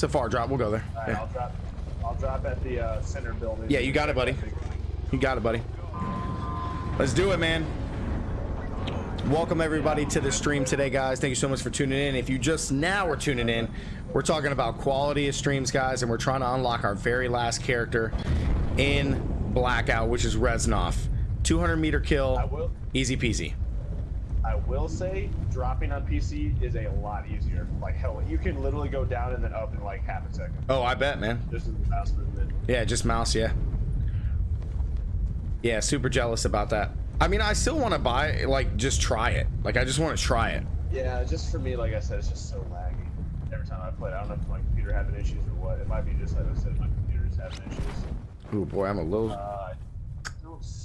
It's a far drop. We'll go there. Right, Yeah. I'll drop. I'll drop at the uh, center building. Yeah, you got it, buddy. You got it, buddy. Let's do it, man. Welcome everybody to the stream today, guys. Thank you so much for tuning in. If you just now are tuning in, we're talking about quality of streams, guys, and we're trying to unlock our very last character in Blackout, which is Reznov. 200 meter kill, easy peasy. I will say, dropping on PC is a lot easier. Like hell, you can literally go down and then up in like half a second. Oh, I bet, man. This is the mouse movement. Yeah, just mouse, yeah. Yeah, super jealous about that. I mean, I still want to buy, like, just try it. Like, I just want to try it. Yeah, just for me, like I said, it's just so laggy. Every time I play, it. I don't know if my computer having issues or what. It might be just like I said, my computer's having issues. Oh boy, I'm a little. Uh,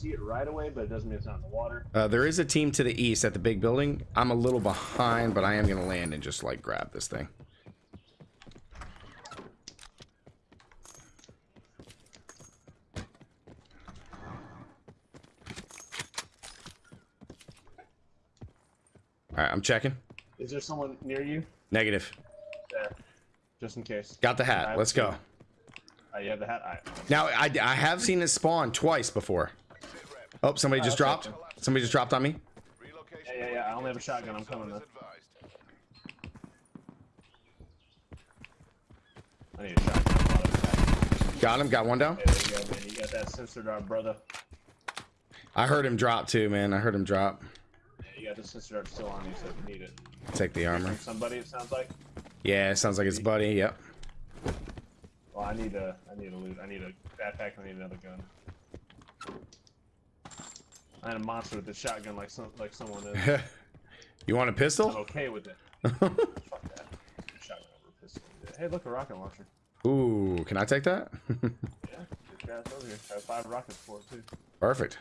see it right away, but it doesn't mean it's not in the water. Uh, there is a team to the east at the big building. I'm a little behind, but I am gonna land and just like grab this thing. All right, I'm checking. Is there someone near you? Negative. There, just in case. Got the hat. Let's go. Uh, you have the hat. Right. Now I, I have seen it spawn twice before. Oh, somebody just Uh, dropped. Somebody just dropped on me. Yeah, yeah, yeah. I only have a shotgun. I'm coming though. I need a shotgun. Got him. Got one down. There you go, man. You got that sensor dart, brother. I heard him drop too, man. I heard him drop. Yeah, you got the sensor dart still on you, so if you need it. Take the armor. Somebody, it sounds like. Yeah, it sounds like it's buddy. Yep. Well, I need a, I need a loot. I need a backpack. I need another gun. I had a monster with a shotgun, like some, like someone is. you want a I'm pistol? okay with it. Fuck that. Shotgun over pistol. Hey, look, a rocket launcher. Ooh, can I take that? Yeah, over here. I have five rockets for it too. Perfect.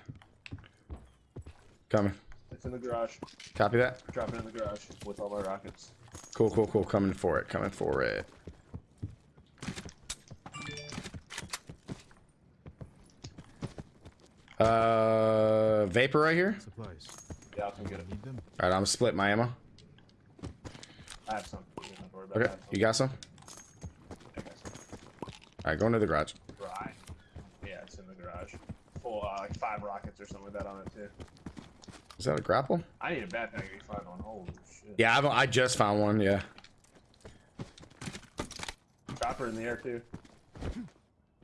Coming. It's in the garage. Copy that. Drop it in the garage with all my rockets. Cool, cool, cool. Coming for it. Coming for it. Uh, vapor right here. Supplies. Yeah, I'll come get it. All right, I'm gonna split my ammo. I have some. You don't worry about Okay, that. you got some? Some. All right, go into the garage. Right. Yeah, it's in the garage. Full, uh, like five rockets or something like that on it too. Is that a grapple? I need a backpack if find one. Holy shit. Yeah, I've, I just found one. Yeah. Chopper in the air too.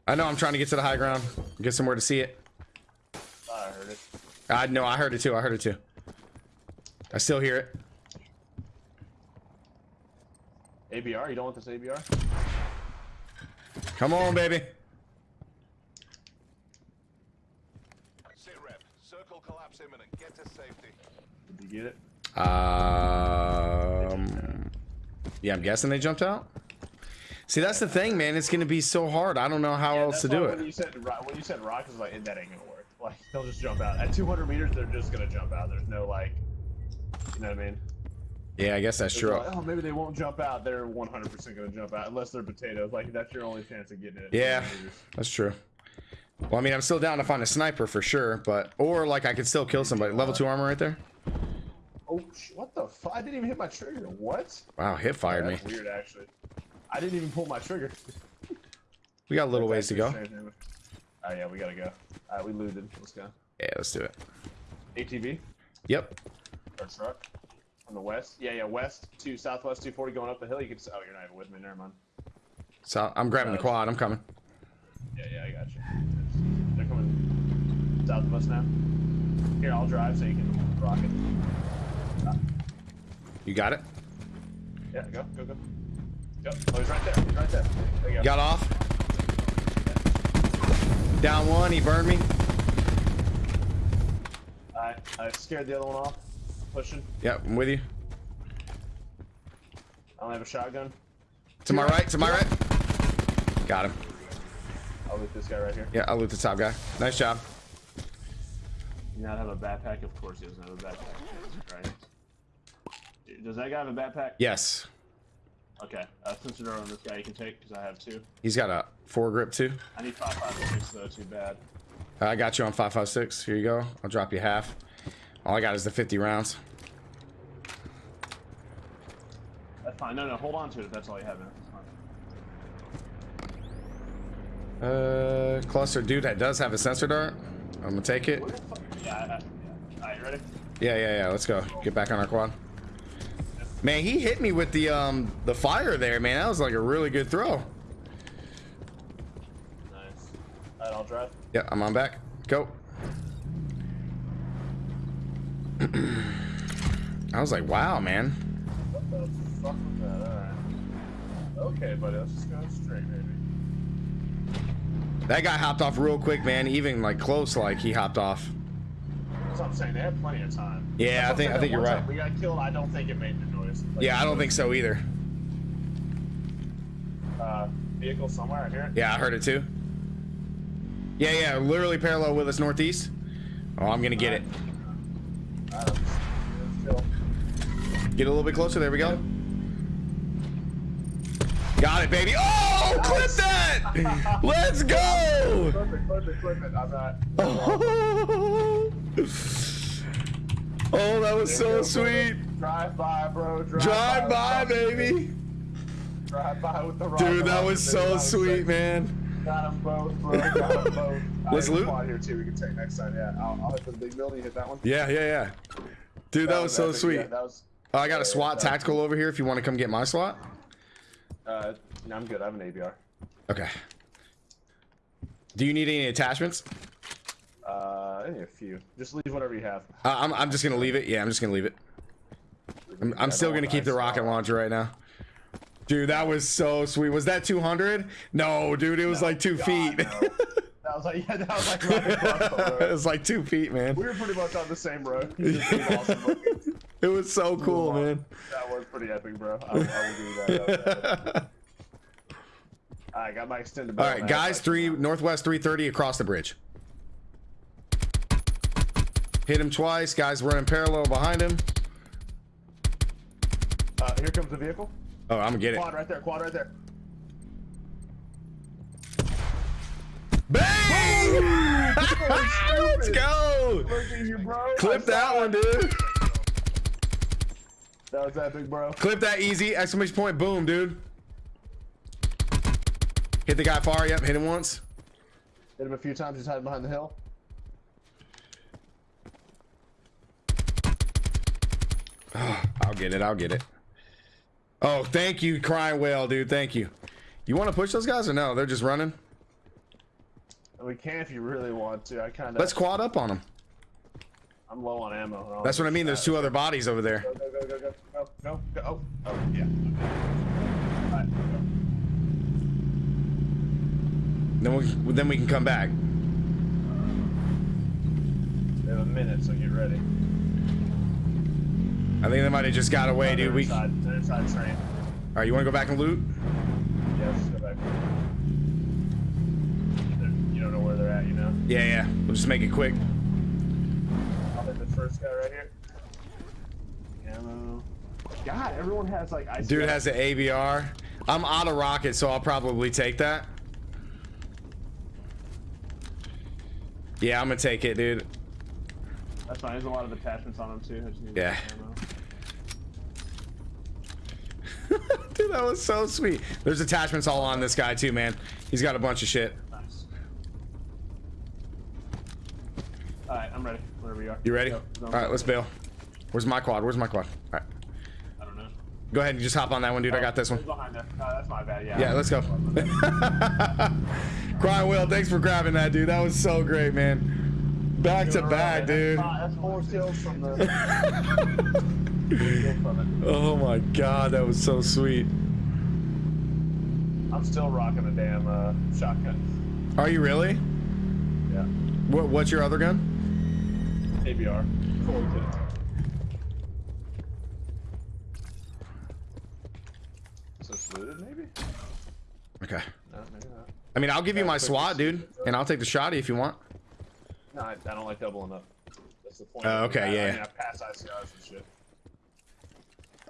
I know. I'm trying to get to the high ground. Get somewhere to see it. Thought I heard it. I know. I heard it too. I heard it too. I still hear it. ABR? You don't want this ABR? Come on, baby. Sit rep. Circle collapse imminent. Get to safety. Did you get it? Um. Yeah, I'm guessing they jumped out. See, that's the thing, man. It's gonna be so hard. I don't know how Yeah, else to do why When it. you said ro- when you said rock, I was like, that ain't gonna work. Like they'll just jump out at 200 meters. They're just gonna jump out. There's no like, you know what I mean? Yeah, I guess that's It's true. like, oh, maybe they won't jump out. They're 100% gonna jump out unless they're potatoes. Like that's your only chance of getting it. Yeah, that's true. Well, I mean, I'm still down to find a sniper for sure, but or like I could still kill somebody. Level two armor right there. Oh, what the fuck? I didn't even hit my trigger. What? Wow, hit fired me. That's weird, actually. I didn't even pull my trigger. We got a little ways to go. Oh yeah, we gotta go. Alright, we looted. Let's go. Yeah, let's do it. ATV Yep. or truck on the west. Yeah, yeah, west to southwest 240 going up the hill. You can. s- Oh, you're not even with me. Never mind. So I'm grabbing the uh, quad. I'm coming. Yeah, yeah, I got you. They're coming south of us now. Here, I'll drive so you can rock rocket. You got it. Yeah, go, go, go. Go. Oh, he's right there. He's right there. There you go. Got off. Down one. He burned me. I, I scared the other one off. Pushing. Yep, I'm with you. I don't have a shotgun. To my right. To my right. Got him. I'll loot this guy right here. Yeah, I'll loot the top guy. Nice job. You not have a backpack? Of course he doesn't have a backpack. Right. Does that guy have a backpack? Yes. Okay. Uh, sensor dart on this guy you can take because I have two. He's got a foregrip too. I need five five six though. Too bad. I got you on 556. Here you go. I'll drop you half. All I got is the 50 rounds. That's fine. No, no. Hold on to it. if That's all you have. Man. That's fine. Uh, cluster, dude, that does have a sensor dart. I'm gonna take it. Where the fuck? Yeah, yeah. Alright, you ready? Yeah, yeah, yeah. Let's go. Get back on our quad. Man, he hit me with the um the fire there, man. That was like a really good throw. Nice. Alright, I'll drive. Yeah, I'm on back. Go. I was like, wow, man. What the fuck was that? Alright. Okay, buddy, let's just go straight, maybe. That guy hopped off real quick, man. Even like close, like he hopped off. That's what I'm saying. They had plenty of time. Yeah, That's I think- I think you're right. We got killed. I don't think it made the Like, Yeah, I don't think so either. Uh, vehicle somewhere. I hear it. Yeah, I heard it too. Yeah, yeah, literally parallel with us northeast. Oh, I'm gonna get it. Alright, let's, let's. Get a little bit closer. There we go. Got it, baby. Oh, clip that! Let's go! Perfect, perfect, perfect. I'm not. Oh, that was so There sweet. Drive by, bro. Drive, Drive by, the- baby. Drive by with the rocket Dude, that was so sweet, man. Got them both, bro. Got them both. Let's I have a loot. here too. We can take next time. Yeah, I'll, I'll hit the big building. Hit that one. Yeah, yeah, yeah. Dude, that was so epic. sweet. Yeah, that was. Oh, I got a SWAT that was- tactical over here if you want to come get my slot. Uh, no, I'm good. I have an ABR. Okay. Do you need any attachments? Uh, I need a few. Just leave whatever you have. Uh, I'm, I'm just gonna leave it. Yeah, I'm just gonna leave it. I'm, I'm still gonna keep the rocket launcher right now. Dude, that was so sweet. Was that 200? No, dude, it was like two God, feet. no. That was like, yeah, that was like right it was like two feet, man. We were pretty much on the same road. It was awesome. It was so cool, man. That was pretty epic, bro. I, I give you that. that. I got my extended. All right, guys, three northwest 330 across the bridge. Hit him twice. Guys running parallel behind him. Uh, here comes the vehicle. Oh, I'm gonna get it. Quad right there. Quad right there. Bang! Let's go. Look at you, bro. Clip that one, dude. That was epic, bro. Clip that easy. Exclamation point. Boom, dude. Hit the guy far. Yep, hit him once. Hit him a few times. He's hiding behind the hill. I'll get it. I'll get it. Oh, thank you, crying whale, dude. Thank you. You want to push those guys or no? They're just running. We can if you really want to. I kind of. Let's quad up on them. I'm low on ammo. That's what I mean. There's two other bodies over there. Go, go, go, go, go, go, go, go. Oh, oh, yeah. Then we then we can come back. We have a minute, so get ready. I think they might have just got away, dude. We. All train. right, you want to go back and loot? Let's go back. You don't know where they're at, you know? Yeah, yeah. We'll just make it quick. I'll hit the first guy right here. Ammo. God, everyone has like ice. Dude has the ABR. I'm out of rocket, so I'll probably take that. Yeah, I'm gonna take it, dude. That's fine. There's a lot of attachments on them too. I just need Yeah. ammo. dude, that was so sweet. There's attachments all on this guy too, man. He's got a bunch of shit. Nice. All right, I'm ready. Wherever you are. You ready? Go, All go. right, let's bail. Where's my quad? Where's my quad? All right, I don't know. go ahead and just hop on that one, dude. I got this one. It's behind there. No, that's my bad. Yeah. Yeah, let's go. Cry Will, thanks for grabbing that, dude. That was so great, man. Back to back, dude. That's four kills from the. Oh my god, that was so sweet. I'm still rocking a damn uh, shotgun. Are you really? Yeah. What, what's your other gun? ABR. Full kit. Looted, maybe? Okay. No, maybe not. I mean, I'll give you my SWAT, dude, and I'll take the shotty if you want. No, I, I don't like doubling up. That's the point. It. okay, yeah. I mean, I pass ICRs and shit.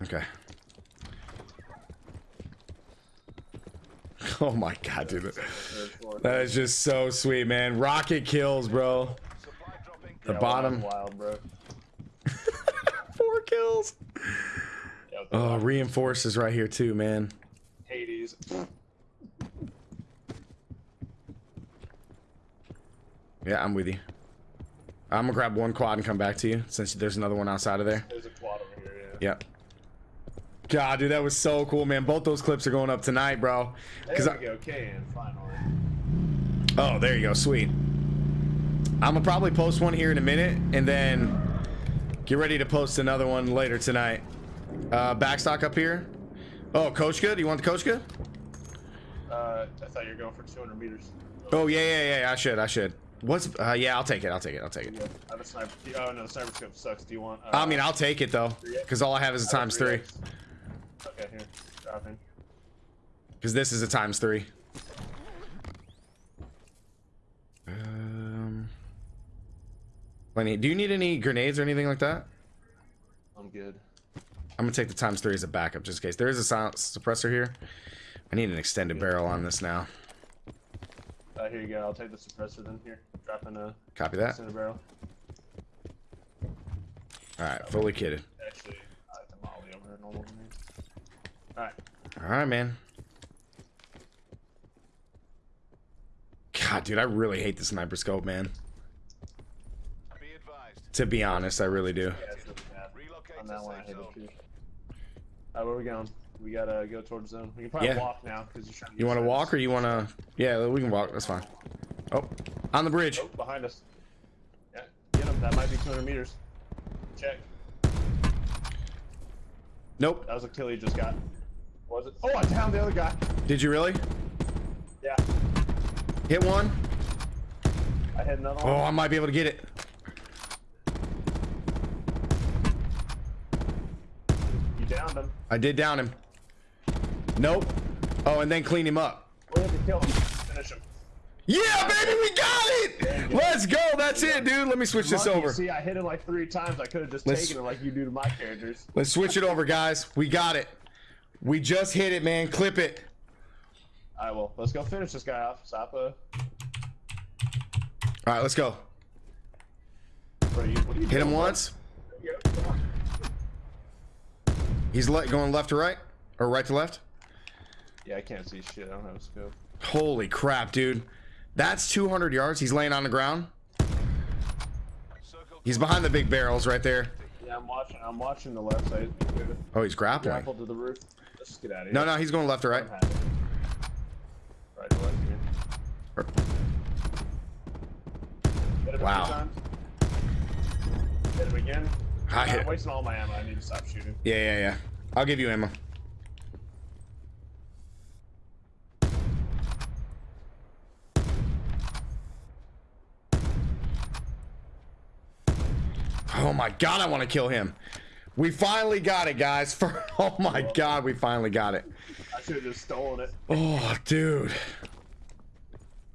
Okay. Oh my god, dude. That is just so sweet, man. Rocket kills, bro. The Yeah, bottom. Wild, bro. Four kills. Oh, reinforces right here too, man. Hades. Yeah, I'm with you. I'm gonna grab one quad and come back to you since there's another one outside of there. There's a quad over here. Yeah. Yep. God, dude, that was so cool, man. Both those clips are going up tonight, bro. There I, we go. Can finally. oh, there you go, sweet. I'm gonna probably post one here in a minute, and then get ready to post another one later tonight. Uh, backstock up here. Oh, Koshka. You want the Koshka? Uh, I thought you were going for 200 meters. Oh yeah, yeah, yeah. I should, I should. What's? Uh, yeah, I'll take it. I'll take it. I'll take it. Yeah, I have a sniper. Oh no, the sniper scope sucks. Do you want? Uh, I mean, I'll take it though, because all I have is a times three. 3X. Okay, here. Dropping. Because this is a times three. Um, plenty. Do you need any grenades or anything like that? I'm good. I'm gonna take the times three as a backup just in case. There is a silence suppressor here. I need an extended barrel on this now. Uh, here you go. I'll take the suppressor then. Here, dropping a Copy that. center barrel. All right, fully kitted. Actually, I like the molly over normal grenade. All right. All right, man. God, dude, I really hate the sniper scope, man. Be advised. To be honest, I really do. Yeah, it's really bad. On that one, I safe it Alright, where we going? We gotta go towards zone. We can probably Yeah. walk now because you're trying to. You want to walk or you want to? Yeah, we can walk. That's fine. Oh, on the bridge. Oh, behind us. Yeah, get him. That might be 200 meters. Check. Nope. That was a kill he just got. Was it? Oh, I downed the other guy. Did you really? Yeah, Hit one. I hit another Oh, one. I might be able to get it. You downed him. I did down him. Nope. Oh, and then clean him up. We have to kill him. Finish him. Yeah, baby, we got it. Let's go. That's it, dude. Let me switch this over. See, I hit him like three times. I could have just Let's- taken it like you do to my characters. Let's switch it over, guys. We got it. We just hit it, man. Clip it. Alright, well, let's go finish this guy off. Stop, uh, All right, let's go. you, what are you Hit him once. He's le- going left to right or right to left. Yeah, I can't see shit. I don't have a scope. Holy crap, dude. That's 200 yards. He's laying on the ground. He's behind the big barrels right there. Yeah, I'm watching. I'm watching the left side. Oh, he's grappling. Grapple to the roof. Let's get out of here. No, no, he's going left or right. Don't have it. Right to left. Er. Hit Wow. Hit him again. I hit- I'm wasting all my ammo. I need to stop shooting. Yeah, yeah, yeah. I'll give you ammo. Oh my god, I want to kill him. We finally got it, guys. For oh my god, we finally got it. I should have just stolen it. Oh, dude.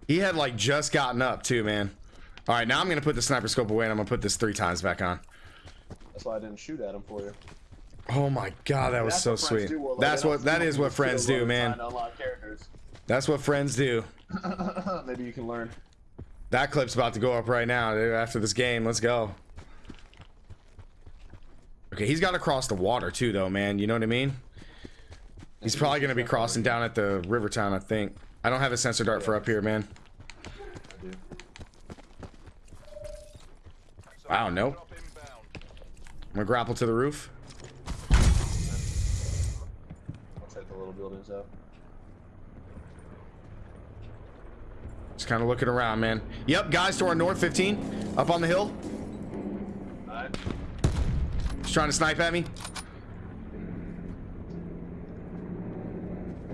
He had like just gotten up too, man. All right, now I'm gonna put the sniper scope away and I'm gonna put this three times back on. That's why I didn't shoot at him for you. Oh my god, that was so sweet. do, Warlord. That's what that is what friends do, man. time to unlock characters. That's what friends do. Maybe you can learn. That clip's about to go up right now dude, after this game. Let's go. Okay, he's got to cross the water too, though, man. You know what I mean? He's probably going to be crossing down at the river town, I think. I don't have a sensor dart for up here, man. I do. Wow, nope. drop inbound. I'm going to grapple to the roof. I'll the little buildings out. Just kind of looking around, man. Yep, guys to our north, 15. Up on the hill. Trying to snipe at me.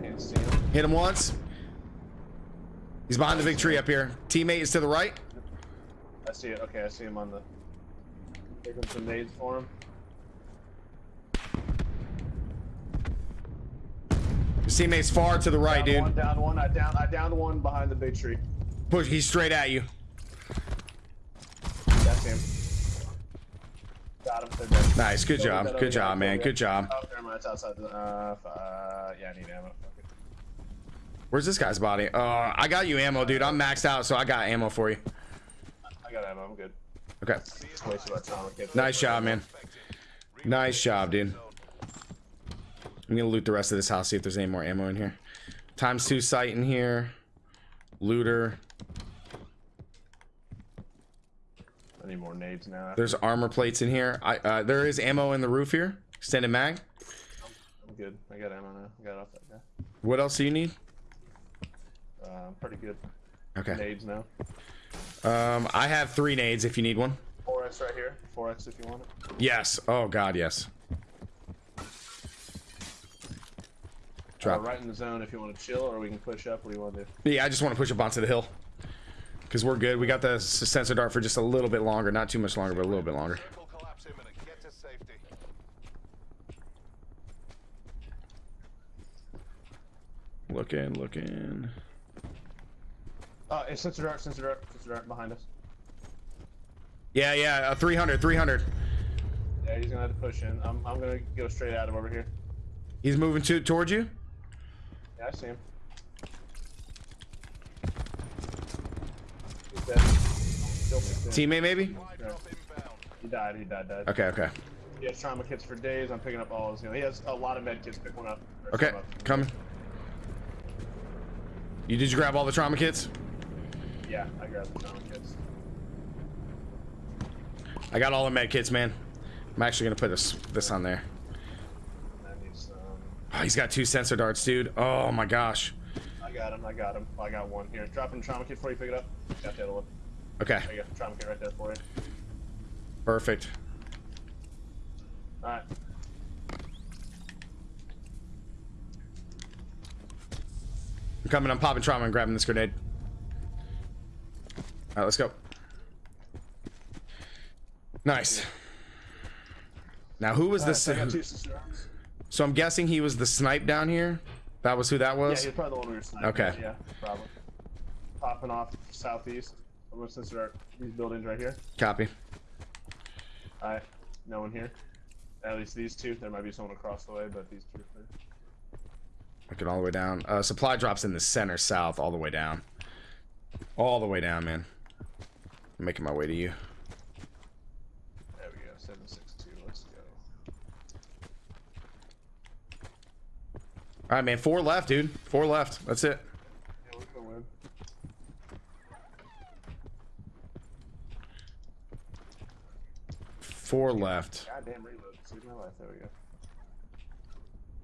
Can't see him. Hit him once. He's behind the big tree up here. Teammate is to the right. I see it. Okay, I see him on the. Taking some nades for him. His teammate's far to the right, Down One, dude. down one. I down. I downed one behind the big tree. Push. He's straight at you. That's him. Got him. They're dead. Nice. Good job. Good job, man. Good job. Oh, never mind. It's outside the. Uh, uh, yeah, I need ammo. Where's this guy's body? Uh, I got you ammo, dude. I'm maxed out, so I got ammo for you. I got ammo. I'm good. Okay. Just wasted my time. Okay. Nice job, man. Nice job, dude. I'm gonna loot the rest of this house, see if there's any more ammo in here. Times two sight in here. Looter. Nades now. There's armor plates in here. I uh, there is ammo in the roof here. Extended mag. I'm good. I got ammo now. I got off that guy. What else do you need? Uh, I'm pretty good. Okay. Nades now. Um, I have three nades if you need one. 4x right here. 4x if you want it. Yes. Oh God, yes. Uh, Drop. right in the zone if you want to chill, or we can push up. What do you want to do? Yeah, I just want to push up onto the hill. Because we're good. We got the sensor dart for just a little bit longer. Not too much longer, but a little bit longer. Circle collapse imminent. Get to. Looking, looking. Uh, it's sensor dart, sensor dart, sensor dart behind us. Yeah, yeah, uh, 300, 300. Yeah, he's gonna have to push in. I'm, I'm gonna go straight at him over here. He's moving to towards you. Yeah, I see him. He's dead. Killed me, too. Teammate, maybe? He died. He died. Died. Okay, okay. He has trauma kits for days. I'm picking up all his. You know, he has a lot of med kits. Pick one up. Okay, up. coming. You did you grab all the trauma kits? Yeah, I grabbed the trauma kits. I got all the med kits, man. I'm actually gonna put this this on there. Some. Oh, he's got two sensor darts, dude. Oh my gosh. I got him. I got him. I got one here. Dropping a trauma kit before you. Pick it up. Got the other one. Okay, There you go. Trauma kit right there for you. perfect. All right. I'm coming. I'm popping trauma and grabbing this grenade. All right, let's go. Nice. Now, who was All right, this? so I got two sister arms. So I'm guessing he was the snipe down here. That was who that was. Yeah, was. he's probably the one we were sniping. Okay. Yeah, probably. Popping off southeast. I'm gonna sensor dart, these buildings right here. Copy. Alright, no one here. At least these two. There might be someone across the way, but these two are. Looking all the way down. Uh, supply drops in the center south, all the way down. All the way down, man. I'm making my way to you. There we go. 762. Let's go. All right, man. Four left, dude. Four left. That's it. Yeah, we're gonna win. Four left. Goddamn reload. Save my life. There we go.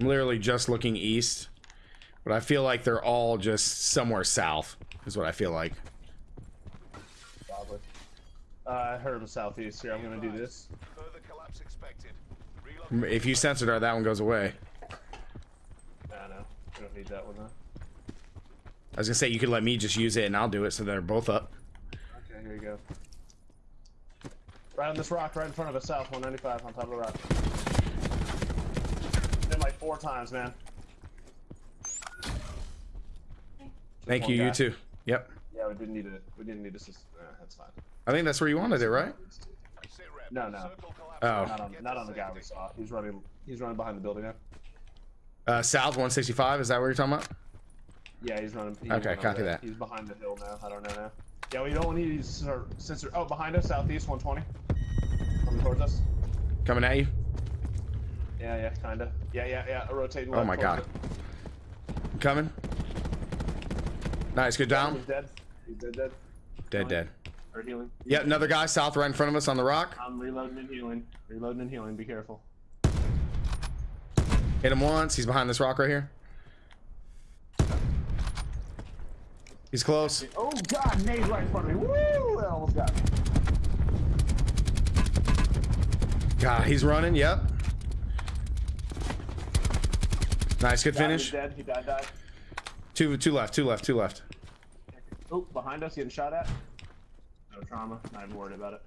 I'm literally just looking east, but I feel like they're all just somewhere south. Is what I feel like. Probably. Uh, I heard of southeast here. I'm gonna do this. Further collapse expected. Reload. If you sensor dart, that one goes away. Nah, no. We don't need that one though. I was gonna say you could let me just use it and I'll do it, so they're both up. Okay, here you go. Right on this rock, right in front of us, south 195 on top of the rock. Been like four times, man. Thank you. You guy. too. Yep. Yeah, we didn't need it. We didn't need assist. Uh, that's fine. I think that's where you wanted it, right? No, no. Oh. Not on, not on the guy we saw. He's running. He's running behind the building now. Uh, south 165. Is that what you're talking about? Yeah, he's running. He Okay, went copy that. He's behind the hill now. I don't know now. Yeah, we don't need these sensor. sensor oh, behind us, southeast 120. Coming towards us. Coming at you. Yeah, yeah, kinda. Yeah, yeah, yeah. Rotating. Oh my God. it. Coming. Nice. Good down. He's dead. He's dead. Dead. Dead. Dead. Or healing. Yeah, another guy south right in front of us on the rock. I'm reloading and healing. Reloading and healing. Be careful. Hit him once. He's behind this rock right here. He's close. Oh God, nade right in front of me. Woo! That almost got me. God, he's running. Yep. Nice. Good finish. Dead. He died. Died. Two, two left. Two left. Two left. Oh, behind us, getting shot at. No trauma. Not even worried about it.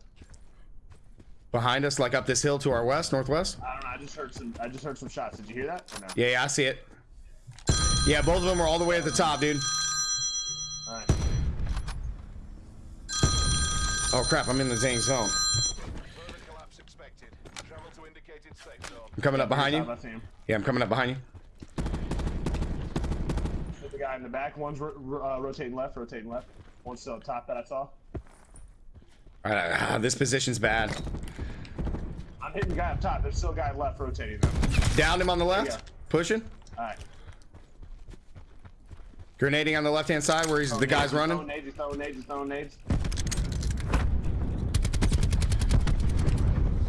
Behind us, like up this hill to our west, northwest. I don't know. I just heard some. I just heard some shots. Did you hear that? Or no? Yeah, yeah, I see it. Yeah, both of them are all the way at the top, dude. Oh crap, I'm in the dang zone. Further collapse expected. Travel to indicated safe zone. I'm coming up behind you. I see him. Yeah, I'm coming up behind you. Hit the guy in the back. One's ro- ro- uh, rotating left. Rotating left. One's still up top that I saw. All right, ah, this position's bad. I'm hitting the guy up top. There's still a guy left rotating. Though. Downed him on the left. Pushing. All right. Grenading on the left hand side where he's the guy's He's throwing running. Nades. Throwing nades. Throwing nades.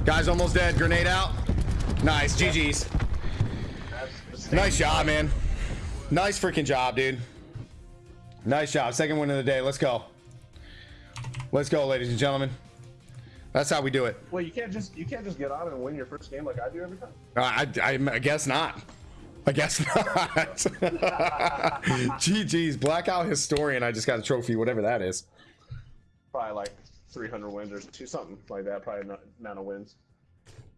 Guy's almost dead. Grenade out. Nice. GG's. Nice job, man. Nice freaking job, dude. Nice job. Second win of the day. Let's go. Let's go, ladies and gentlemen. That's how we do it. Well, you can't just you can't just get on and win your first game like I do every time. Uh, I, I, I guess not. I guess not. GG's. Blackout Historian. I just got a trophy, whatever that is. Probably like 300 wins or two something like that. Probably not amount of wins.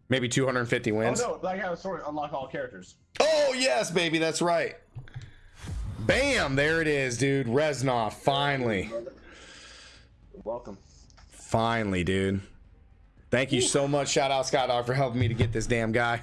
Maybe 250 wins. Oh no, like I was sorry, unlock all characters. Oh, yes, baby. That's right. Bam. There it is, dude. Reznov. Finally. Welcome. Finally, dude. Thank you so much. Shout out Scott Dog for helping me to get this damn guy.